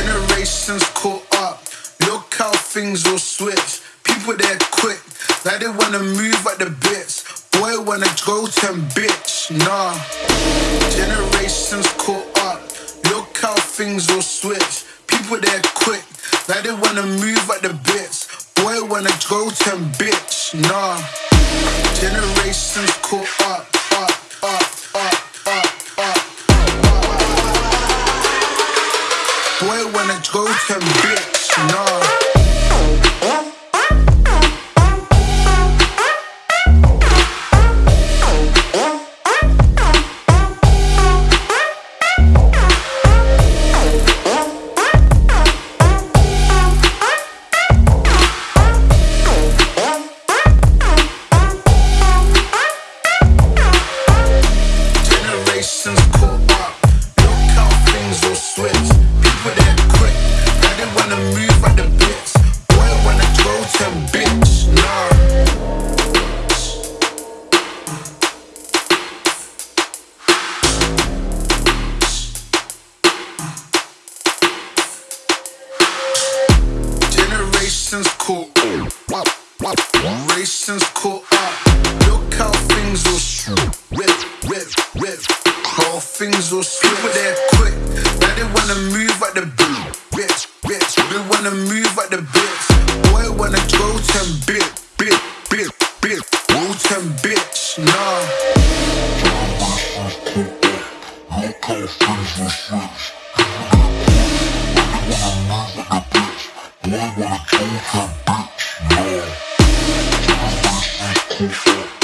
Generations caught up. Look how things will switch. People there quick, like they wanna move at the bits. Boy wanna go to bitch, nah. Generations caught up. Look how things will switch. People there quick, like they wanna move at the bits. Boy wanna go to bitch, nah. Generations caught up, wanna go to bitch, nah. Will swip. People there quick. Now they wanna move the. Bitch, bitch. They wanna move at the bits. Boy wanna go to bit, bit, bit, bit. Go to bitch, nah. Will switch. Boy wanna go to bitch, up.